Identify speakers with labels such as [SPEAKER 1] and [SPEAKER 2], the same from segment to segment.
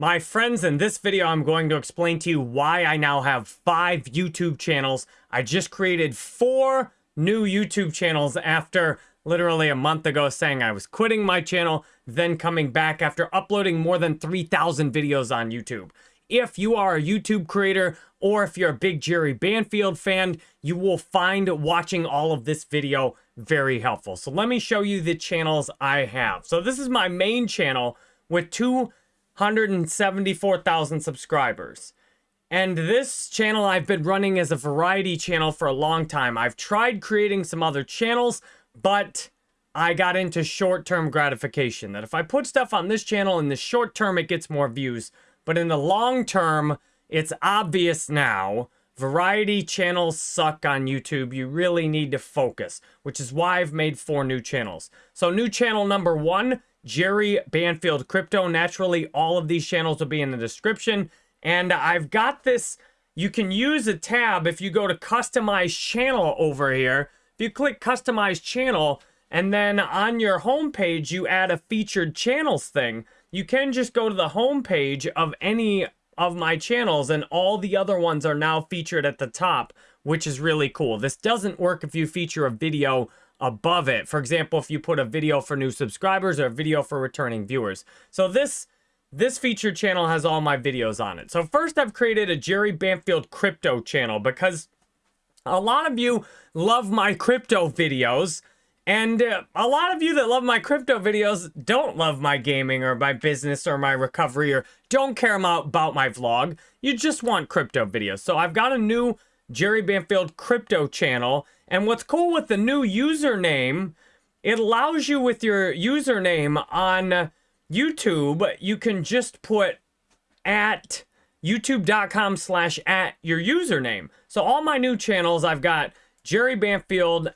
[SPEAKER 1] My friends, in this video, I'm going to explain to you why I now have five YouTube channels. I just created four new YouTube channels after literally a month ago saying I was quitting my channel, then coming back after uploading more than 3,000 videos on YouTube. If you are a YouTube creator or if you're a big Jerry Banfield fan, you will find watching all of this video very helpful. So let me show you the channels I have. So this is my main channel with two 174,000 subscribers. And this channel I've been running as a variety channel for a long time. I've tried creating some other channels, but I got into short-term gratification. That if I put stuff on this channel in the short term, it gets more views. But in the long term, it's obvious now, variety channels suck on YouTube. You really need to focus, which is why I've made four new channels. So new channel number one Jerry Banfield Crypto. Naturally, all of these channels will be in the description. And I've got this, you can use a tab if you go to customize channel over here. If you click customize channel, and then on your homepage, you add a featured channels thing. You can just go to the homepage of any of my channels and all the other ones are now featured at the top, which is really cool. This doesn't work if you feature a video above it. For example, if you put a video for new subscribers or a video for returning viewers. So this this featured channel has all my videos on it. So first I've created a Jerry Banfield crypto channel because a lot of you love my crypto videos. And uh, a lot of you that love my crypto videos don't love my gaming or my business or my recovery or don't care about my vlog. You just want crypto videos. So I've got a new Jerry Banfield crypto channel and what's cool with the new username, it allows you with your username on YouTube, you can just put at youtube.com slash at your username. So all my new channels, I've got Jerry Banfield,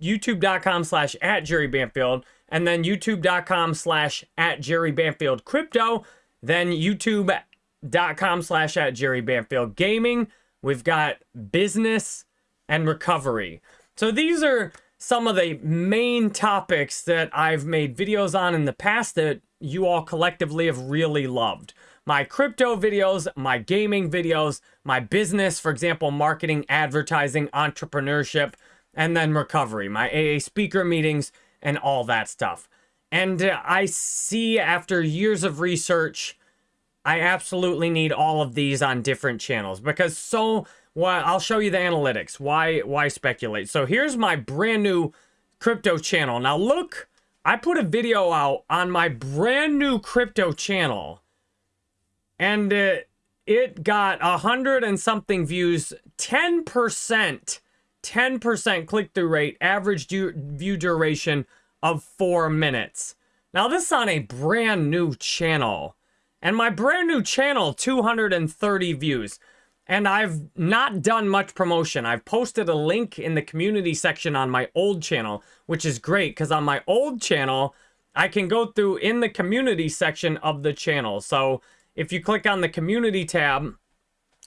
[SPEAKER 1] youtube.com slash at Jerry Banfield, and then youtube.com slash at Jerry Banfield Crypto, then youtube.com slash at Jerry Banfield Gaming. We've got business, and recovery. So these are some of the main topics that I've made videos on in the past that you all collectively have really loved. My crypto videos, my gaming videos, my business, for example, marketing, advertising, entrepreneurship, and then recovery, my AA speaker meetings, and all that stuff. And uh, I see after years of research, I absolutely need all of these on different channels because so well, I'll show you the analytics. Why why speculate? So here's my brand new crypto channel. Now look, I put a video out on my brand new crypto channel. And uh, it got a hundred and something views, 10%, 10% click-through rate, average du view duration of four minutes. Now this is on a brand new channel. And my brand new channel, 230 views. And I've not done much promotion. I've posted a link in the community section on my old channel, which is great because on my old channel, I can go through in the community section of the channel. So if you click on the community tab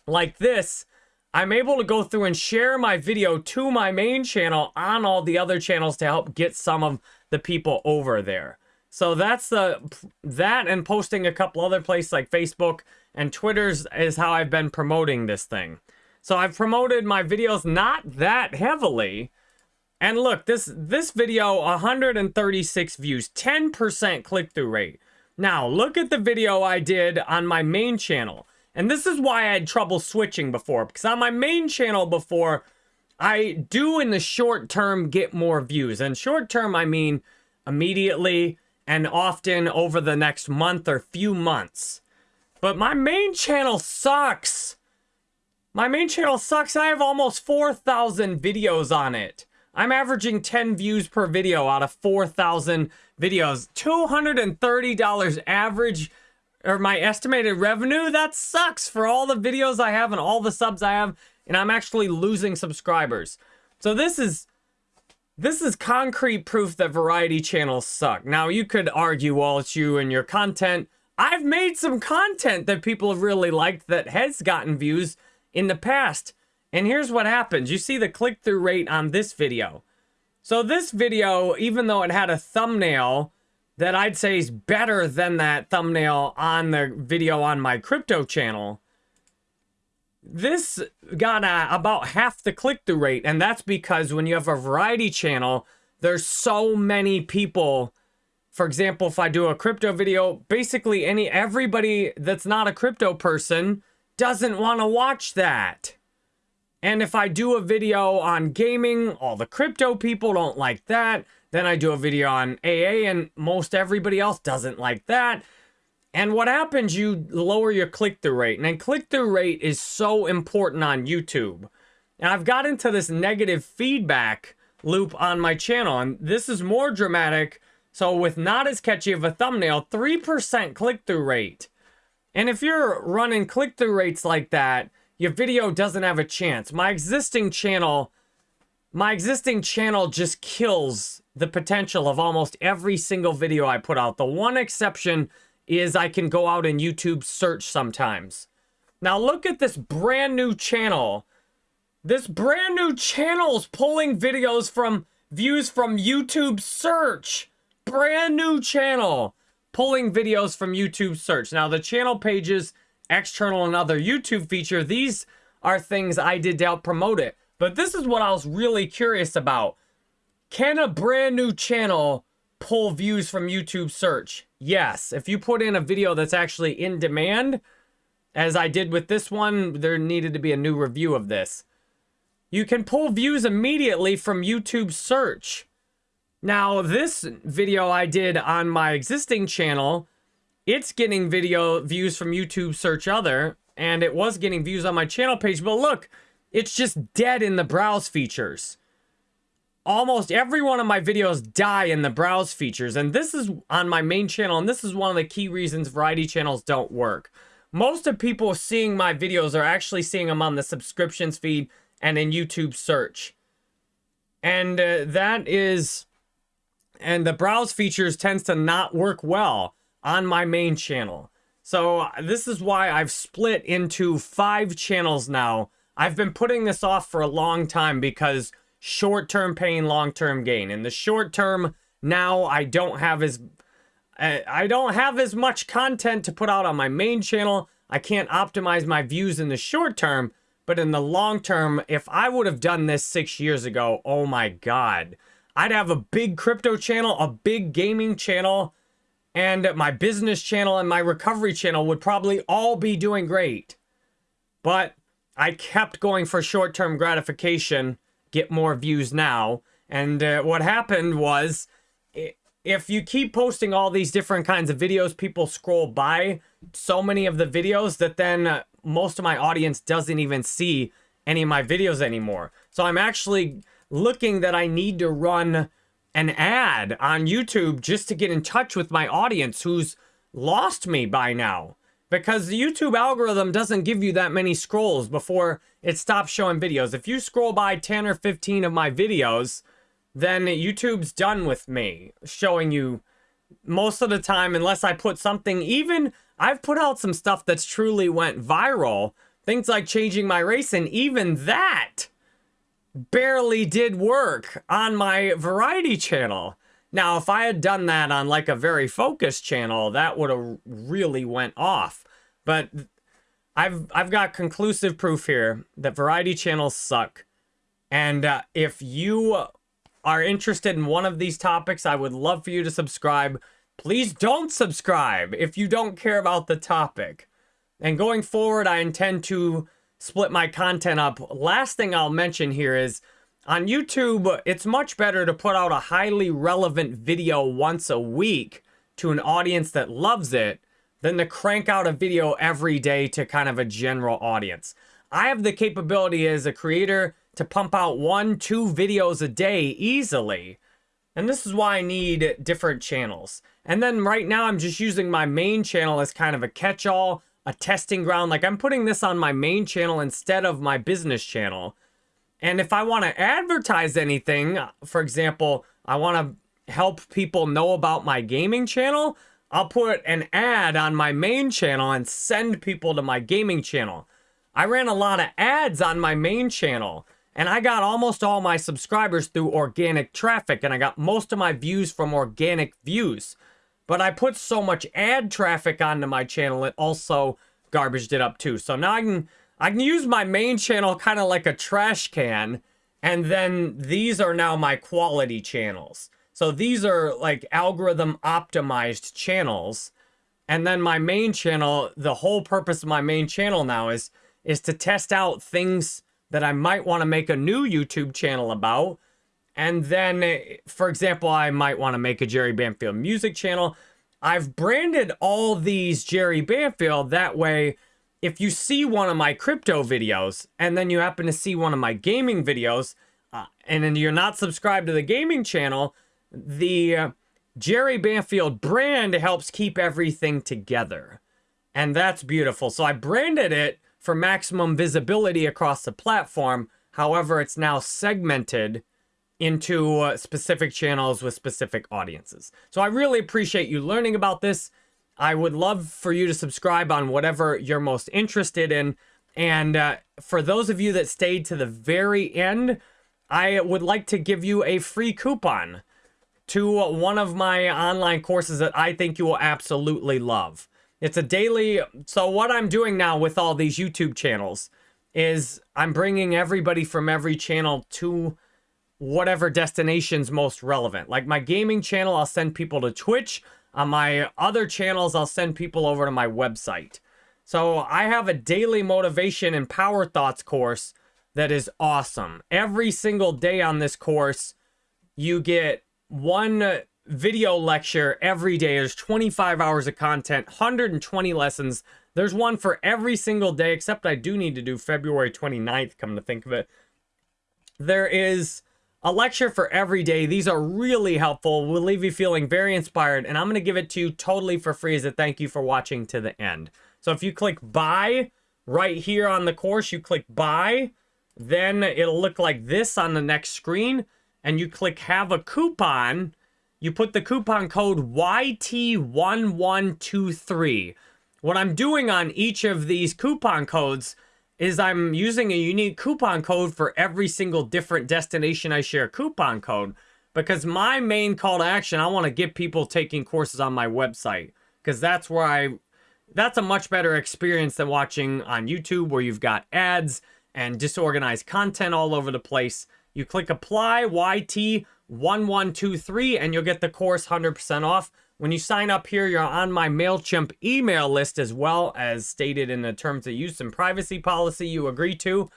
[SPEAKER 1] like this, I'm able to go through and share my video to my main channel on all the other channels to help get some of the people over there. So that's the that and posting a couple other places like Facebook and Twitter's is how I've been promoting this thing. So I've promoted my videos not that heavily. And look, this this video 136 views, 10% click-through rate. Now, look at the video I did on my main channel. And this is why I had trouble switching before because on my main channel before I do in the short term get more views. And short term I mean immediately and often over the next month or few months. But my main channel sucks. My main channel sucks. I have almost 4,000 videos on it. I'm averaging 10 views per video out of 4,000 videos. $230 average, or my estimated revenue, that sucks for all the videos I have and all the subs I have, and I'm actually losing subscribers. So this is this is concrete proof that variety channels suck. Now, you could argue, well, it's you and your content. I've made some content that people have really liked that has gotten views in the past. And here's what happens. You see the click-through rate on this video. So this video, even though it had a thumbnail that I'd say is better than that thumbnail on the video on my crypto channel. This got uh, about half the click-through rate, and that's because when you have a variety channel, there's so many people. For example, if I do a crypto video, basically any everybody that's not a crypto person doesn't want to watch that. And if I do a video on gaming, all the crypto people don't like that. Then I do a video on AA and most everybody else doesn't like that. And what happens, you lower your click-through rate. And click-through rate is so important on YouTube. And I've got into this negative feedback loop on my channel. And this is more dramatic. So with not as catchy of a thumbnail, 3% click-through rate. And if you're running click-through rates like that, your video doesn't have a chance. My existing channel, my existing channel just kills the potential of almost every single video I put out. The one exception is I can go out and YouTube search sometimes. Now look at this brand new channel. This brand new channel is pulling videos from views from YouTube search. Brand new channel pulling videos from YouTube search. Now the channel pages, external and other YouTube feature, these are things I did to help promote it. But this is what I was really curious about. Can a brand new channel pull views from YouTube search? Yes. If you put in a video that's actually in demand, as I did with this one, there needed to be a new review of this. You can pull views immediately from YouTube search. Now, this video I did on my existing channel, it's getting video views from YouTube search other, and it was getting views on my channel page, but look, it's just dead in the browse features almost every one of my videos die in the browse features. And this is on my main channel. And this is one of the key reasons variety channels don't work. Most of people seeing my videos are actually seeing them on the subscriptions feed and in YouTube search. And uh, that is, and the browse features tends to not work well on my main channel. So this is why I've split into five channels now. I've been putting this off for a long time because short-term pain, long-term gain. In the short term, now I don't have as I don't have as much content to put out on my main channel. I can't optimize my views in the short term, but in the long term, if I would have done this six years ago, oh my God, I'd have a big crypto channel, a big gaming channel, and my business channel and my recovery channel would probably all be doing great. But I kept going for short-term gratification get more views now. And uh, what happened was, if you keep posting all these different kinds of videos, people scroll by so many of the videos that then uh, most of my audience doesn't even see any of my videos anymore. So I'm actually looking that I need to run an ad on YouTube just to get in touch with my audience who's lost me by now because the YouTube algorithm doesn't give you that many scrolls before it stops showing videos. If you scroll by 10 or 15 of my videos, then YouTube's done with me showing you most of the time unless I put something even I've put out some stuff that's truly went viral things like changing my race and even that barely did work on my variety channel now, if I had done that on like a very focused channel, that would have really went off. But I've I've got conclusive proof here that variety channels suck. And uh, if you are interested in one of these topics, I would love for you to subscribe. Please don't subscribe if you don't care about the topic. And going forward, I intend to split my content up. Last thing I'll mention here is on YouTube, it's much better to put out a highly relevant video once a week to an audience that loves it than to crank out a video every day to kind of a general audience. I have the capability as a creator to pump out one, two videos a day easily. And this is why I need different channels. And then right now I'm just using my main channel as kind of a catch-all, a testing ground. Like I'm putting this on my main channel instead of my business channel. And if I want to advertise anything, for example, I want to help people know about my gaming channel, I'll put an ad on my main channel and send people to my gaming channel. I ran a lot of ads on my main channel and I got almost all my subscribers through organic traffic and I got most of my views from organic views. but I put so much ad traffic onto my channel, it also garbaged it up too. So now I can I can use my main channel kind of like a trash can, and then these are now my quality channels. So these are like algorithm optimized channels. And then my main channel, the whole purpose of my main channel now is is to test out things that I might want to make a new YouTube channel about. And then, for example, I might want to make a Jerry Banfield music channel. I've branded all these Jerry Banfield that way if you see one of my crypto videos and then you happen to see one of my gaming videos uh, and then you're not subscribed to the gaming channel, the uh, Jerry Banfield brand helps keep everything together. And that's beautiful. So I branded it for maximum visibility across the platform. However, it's now segmented into uh, specific channels with specific audiences. So I really appreciate you learning about this. I would love for you to subscribe on whatever you're most interested in. And uh, for those of you that stayed to the very end, I would like to give you a free coupon to one of my online courses that I think you will absolutely love. It's a daily. So, what I'm doing now with all these YouTube channels is I'm bringing everybody from every channel to whatever destination's most relevant. Like my gaming channel, I'll send people to Twitch. On my other channels, I'll send people over to my website. So I have a daily motivation and power thoughts course that is awesome. Every single day on this course, you get one video lecture every day. There's 25 hours of content, 120 lessons. There's one for every single day, except I do need to do February 29th, come to think of it. There is a lecture for every day. These are really helpful. Will leave you feeling very inspired. And I'm going to give it to you totally for free as a thank you for watching to the end. So if you click buy right here on the course, you click buy, then it'll look like this on the next screen. And you click have a coupon. You put the coupon code YT1123. What I'm doing on each of these coupon codes is I'm using a unique coupon code for every single different destination I share coupon code because my main call to action, I want to get people taking courses on my website because that's where I, that's a much better experience than watching on YouTube where you've got ads and disorganized content all over the place. You click apply YT1123 and you'll get the course 100% off. When you sign up here, you're on my MailChimp email list as well as stated in the terms of use and privacy policy you agree to.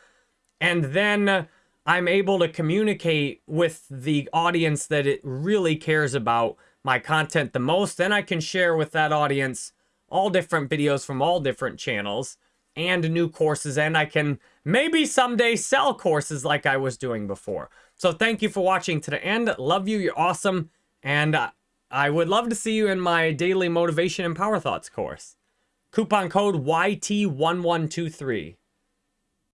[SPEAKER 1] And then I'm able to communicate with the audience that it really cares about my content the most. Then I can share with that audience all different videos from all different channels and new courses. And I can maybe someday sell courses like I was doing before. So thank you for watching to the end. Love you. You're awesome. And uh, I would love to see you in my daily motivation and power thoughts course. Coupon code YT1123.